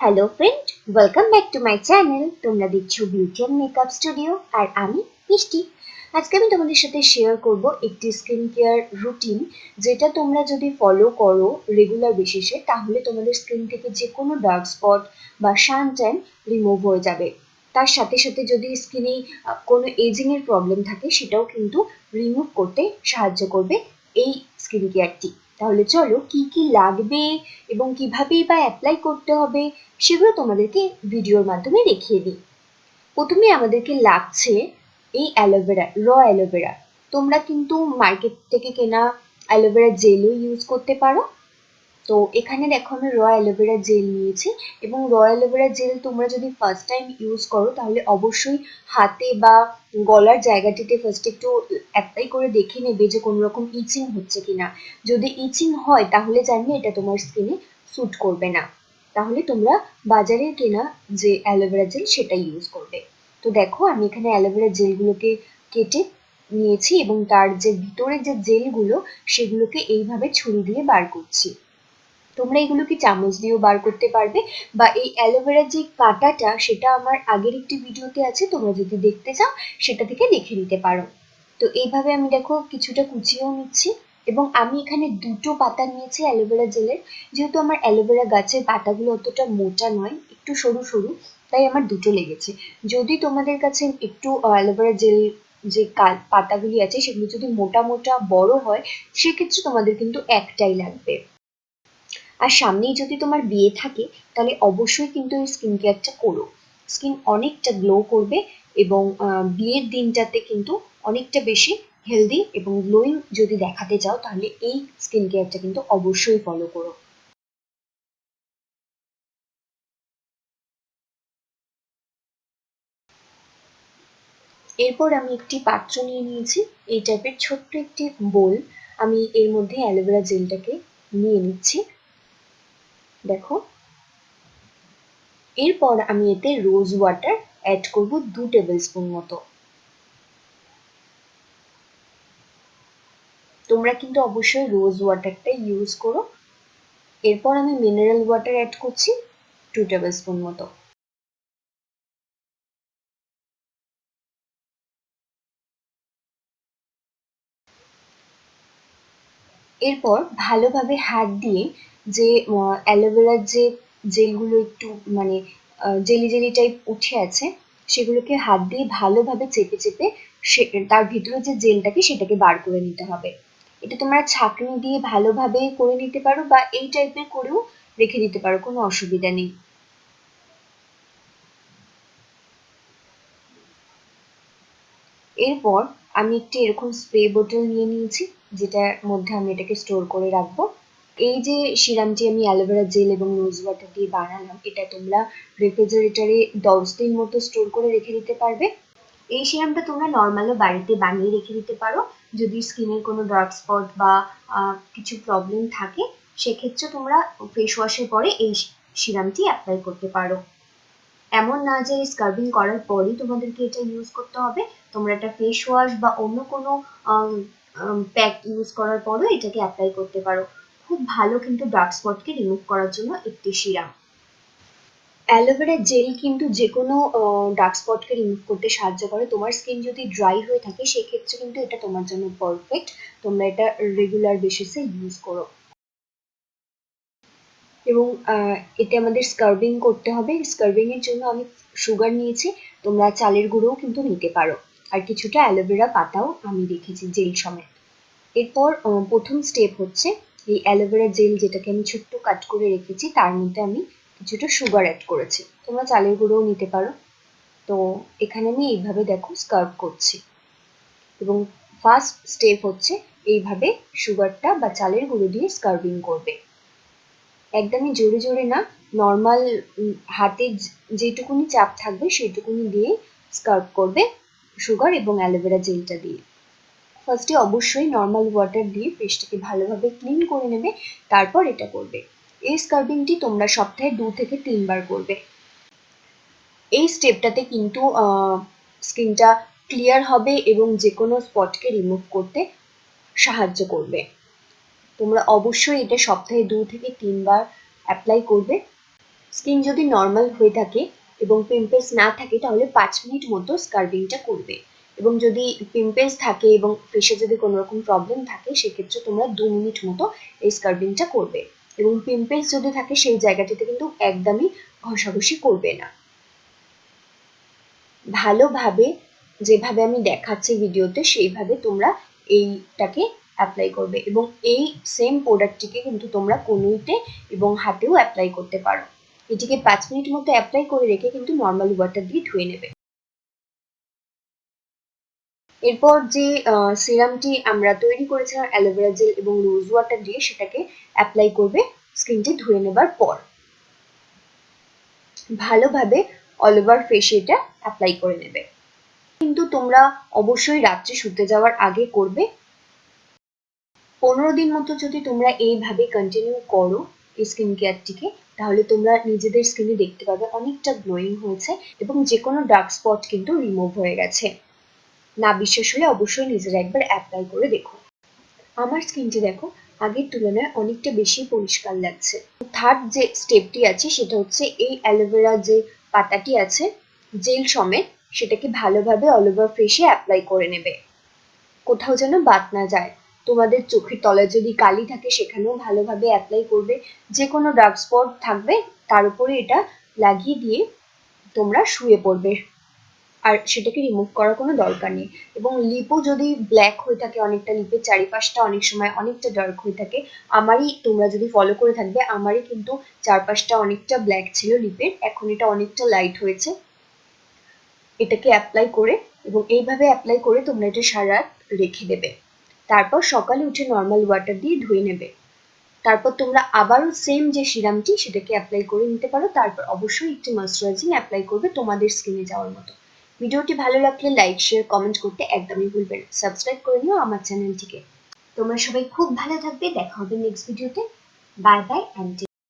Hello friend welcome back to my channel তোমরা দেখছ beauty and makeup studio আর আমি মিষ্টি। আজকে আমি তোমাদের সাথে শেয়ার করব একটি স্কিন কেয়ার রুটিন যেটা তোমরা যদি ফলো করো রেগুলার বেসিসে তাহলে তোমাদের স্কিন থেকে যে কোনো ডার্ক স্পট বা শান ট্যান রিমুভ হয়ে যাবে। তার সাথে সাথে যদি স্কিনে কোনো এজিংয়ের প্রবলেম থাকে, সেটাও কিন্তু রিমুভ করতে সাহায্য করবে এই স্কিন কেয়ারটি তাহলে চলো কি কি লাগবে এবং কিভাবেই বা অ্যাপ্লাই করতে হবে সেগুলো তোমাদেরকে ভিডিওর মাধ্যমে দেখিয়ে দিই। প্রথমে আমাদেরকে লাগছে এই অ্যালোভেরা র অ্যালোভেরা তোমরা কিন্তু মার্কেট থেকে কেনা অ্যালোভেরা জেলও ইউজ করতে পারো। তো এখানে দেখো আমি র অ্যালোভেরা জেল নিয়েছি এবং র অ্যালোভেরা জেল তোমরা যদি ফার্স্ট টাইম ইউজ করো, তাহলে অবশ্যই হাতে বা গলার জায়গাটিতে ফার্স্ট একটু অ্যাপ্লাই করে দেখে নেবে যে কোনো রকম ইচিং হচ্ছে কিনা। যদি ইচিং হয়, তাহলে জানবে এটা তোমার স্কিনে স্যুট করবে না। তাহলে তোমরা বাজারে কেনা যে অ্যালোভেরা জেল সেটা ইউজ করবে। তো দেখো, আমি এখানে অ্যালোভেরা জেলগুলোকে কেটে নিয়েছি এবং তার যে ভিতরের যে জেলগুলো সেগুলোকে এইভাবে ছুরি দিয়ে বার করছি। তোমরা এগুলো কি চামচ দিয়েও বার করতে পারবে? বা এই অ্যালোভেরার যে কাঁটাটা, সেটা আমার আগের একটি ভিডিওতে আছে, তোমরা যদি দেখতে চাও, সেটা থেকে দেখে নিতে পারো। তো এইভাবে আমি দেখো কিছুটা কুচিয়েও নিচ্ছি এবং আমি এখানে দুটো পাতা নিয়েছি অ্যালোভেরা জেলের যেহেতু আমার অ্যালোভেরা গাছের পাতাগুলো অতটা মোটা নয়, একটু সরু সরু, তাই আমার দুটো লেগেছে। যদি তোমাদের কাছে একটু অ্যালোভেরা জেল যে পাতাগুলি আছে, সেগুলো যদি মোটা মোটা বড় হয়, সেক্ষেত্রে তোমাদের কিন্তু একটাই লাগবে। আর সামনেই যদি তোমার বিয়ে থাকে, তাহলে অবশ্যই কিন্তু এই স্কিন কেয়ারটা করো। স্কিন অনেকটা গ্লো করবে এবং বিয়ের দিনটাতে কিন্তু অনেকটা বেশি হেলদি এবং গ্লোয়িং যদি দেখাতে চাও, তাহলে এই স্কিন কেয়ারটা কিন্তু অবশ্যই ফলো করো। এরপর আমি একটি পাত্র নিয়ে নিয়েছি। এই টাইপের ছোট্ট একটি বোল আমি এর মধ্যে অ্যালোভেরা জেলটাকে নিয়ে নিচ্ছি। দেখো। এরপর আমি এতে রোজ ওয়াটার অ্যাড করব দু টেবিল স্পুন মতো। তোমরা কিন্তু অবশ্যই রোজ ওয়াটারটা ইউজ করো। এরপর আমি মিনারেল ওয়াটার অ্যাড করছি টু টেবিল স্পুন মতো। এরপর ভালোভাবে হাত দিয়ে যে অ্যালোভেরার যে জেলগুলো একটু মানে জেলি জেলি টাইপ উঠে আছে, সেগুলোকে হাত দিয়ে ভালোভাবে চেপে চেপে সে, তার ভিতরে যে জেলটাকে সেটাকে বার করে নিতে হবে। এটা তোমরা ছাঁকনি দিয়ে ভালোভাবে করে নিতে পারো বা এই টাইপের করেও রেখে দিতে পারো, কোনো অসুবিধা নেই। এরপর আমি একটি এরকম স্প্রে বোতল নিয়ে নিয়েছি, যেটার মধ্যে আমি এটাকে স্টোর করে রাখব। এই যে সিরামটি আমি অ্যালোভেরা জেল এবং রোজ ওয়াটার দিয়ে বানালাম, এটা তোমরা রেফ্রিজারেটরে দশ দিন মতো স্টোর করে রেখে দিতে পারবে। এই সিরামটা তোমরা নর্মালও বাড়িতে বানিয়ে রেখে দিতে পারো। যদি স্কিনের কোনো ডার্ক স্পট বা কিছু প্রবলেম থাকে, সেক্ষেত্রে তোমরা ফেস ওয়াশের পরে এই সিরামটি অ্যাপ্লাই করতে পারো। এমন না যে স্কার্বিং করার পরই তোমাদেরকে এটা ইউজ করতে হবে। তোমরা এটা ফেস ওয়াশ বা অন্য কোনো প্যাক ইউজ করার পরও এটাকে অ্যাপ্লাই করতে পারো। খুব ভালো কিন্তু ডার্ক স্পটকে রিমুভ করার জন্য একটি সিরাম অ্যালোভেরা জেল কিন্তু যে কোনো ডার্ক স্পটকে রিমুভ করতে সাহায্য করে। তোমার স্কিন যদি ড্রাই হয়ে থাকে, সেক্ষেত্রে কিন্তু এটা তোমার জন্য পারফেক্ট তোমরা এটা রেগুলার বেসিসে ইউজ করো। এবং এতে আমাদের স্কার্বিং করতে হবে। স্কার্বিং এর জন্য আমি সুগার নিয়েছি। তোমরা চালের গুঁড়োও কিন্তু নিতে পারো। আর কিছুটা অ্যালোভেরা পাতাও আমি রেখেছি জেল সমেত। এরপর প্রথম স্টেপ হচ্ছে এই অ্যালোভেরা জেল যেটাকে আমি ছোট্ট কাট করে রেখেছি, তার মধ্যে আমি কিছুটা সুগার অ্যাড করেছি। তোমরা চালের গুঁড়োও নিতে পারো। তো এখানে আমি এইভাবে দেখো স্কার্ভ করছি। এবং ফার্স্ট স্টেপ হচ্ছে এইভাবে সুগারটা বা চালের গুঁড়ো দিয়ে স্কার্ভিং করবে। একদমই জোরে জোরে না নর্মাল হাতে যেটুকুনি চাপ থাকবে সেইটুকুনি দিয়ে স্কার্ভ করবে সুগার এবং অ্যালোভেরা জেলটা দিয়ে। ফার্স্টে অবশ্যই নর্মাল ওয়াটার দিয়ে ফেসটাকে ভালোভাবে ক্লিন করে নেবে, তারপর এটা করবে। এই স্কার্বিংটি তোমরা সপ্তাহে দু থেকে তিনবার করবে। এই স্টেপটাতে কিন্তু স্কিনটা ক্লিয়ার হবে এবং যে কোনো স্পটকে রিমুভ করতে সাহায্য করবে। তোমরা অবশ্যই এটা সপ্তাহে দু থেকে তিনবার অ্যাপ্লাই করবে। স্কিন যদি নর্মাল হয়ে থাকে এবং পিম্পলস না থাকে, তাহলে পাঁচ মিনিট মতো স্কার্বিংটা করবে। এবং যদি পিম্পেলস থাকে এবং ফেসে যদি কোনো রকম প্রবলেম থাকে, সেক্ষেত্রে তোমরা দু মিনিট মতো এই স্কার্বিংটা করবে। এবং পিম্পেলস যদি থাকে, সেই জায়গাটিতে কিন্তু একদমই ঘষাঘষি করবে না। ভালোভাবে যেভাবে আমি দেখাচ্ছি ভিডিওতে সেইভাবে তোমরা এইটাকে অ্যাপ্লাই করবে এবং এই সেম প্রোডাক্টটিকে কিন্তু তোমরা কনুইতে এবং হাতেও অ্যাপ্লাই করতে পারো। এটিকে পাঁচ মিনিট মতো অ্যাপ্লাই করে রেখে কিন্তু নর্মাল ওয়াটার দিয়ে ধুয়ে নেবে। এরপর যে সিরামটি আমরা তৈরি করেছিলাম অ্যালোভেরা জেল এবং রোজ ওয়াটার দিয়ে, সেটাকে অ্যাপ্লাই করবে স্কিনটি ধুয়ে নেবার পর। ভালোভাবে অল ওভার ফেসে এটা অ্যাপ্লাই করে নেবে। কিন্তু তোমরা অবশ্যই রাত্রে শুতে যাওয়ার আগে করবে। পনেরো দিন মতো যদি তোমরা এইভাবে কন্টিনিউ করো এই স্কিন কেয়ারটিকে তাহলে তোমরা নিজেদের স্কিনে দেখতে পাবে অনেকটা গ্লোয়িং হয়েছে এবং যে কোনো ডার্ক স্পট কিন্তু রিমুভ হয়ে গেছে। না বিশ্বাস হলে অবশ্যই নিজেরা একবার অ্যাপ্লাই করে দেখো। আমার স্কিনটি দেখো, আগের তুলনায় অনেকটা বেশি পরিষ্কার লাগছে। থার্ড যে স্টেপটি আছে, সেটা হচ্ছে এই অ্যালোভেরা যে পাতাটি আছে জেল সমেত, সেটাকে ভালোভাবে অল ওভার ফেসে অ্যাপ্লাই করে নেবে। কোথাও যেন বাদ না যায়। তোমাদের চোখের তলায় যদি কালি থাকে, সেখানেও ভালোভাবে অ্যাপ্লাই করবে। যে কোনো ডার্ক স্পট থাকবে, তার উপরে এটা লাগিয়ে দিয়ে তোমরা শুয়ে পড়বে। আর সেটাকে রিমুভ করার কোনো দরকার নেই। এবং লিপও যদি ব্ল্যাক হয়ে থাকে অনেকটা লিপের চারিপাশটা অনেক সময় অনেকটা ডার্ক হয়ে থাকে, আমারই তোমরা যদি ফলো করে থাকবে, আমারই কিন্তু চারপাশটা অনেকটা ব্ল্যাক ছিল লিপের এখন এটা অনেকটা লাইট হয়েছে। এটাকে অ্যাপ্লাই করে এবং এইভাবে অ্যাপ্লাই করে তোমরা এটা সারা রেখে দেবে। তারপর সকালে উঠে নর্মাল ওয়াটার দিয়ে ধুয়ে নেবে। তারপর তোমরা আবারও সেম যে সিরামটি সেটাকে অ্যাপ্লাই করে নিতে পারো। তারপর অবশ্যই একটি ময়শ্চারাইজিং অ্যাপ্লাই করবে তোমাদের স্কিনে যাওয়ার মতো। ভিডিওটি ভালো লাগলে লাইক শেয়ার কমেন্ট করতে একদমই ভুলবেন সাবস্ক্রাইব করে নিও আমার চ্যানেলটিকে তোমরা সবাই খুব ভালো থাকবে। দেখা হবে নেক্সট ভিডিওতে বাই বাই অ্যান্ড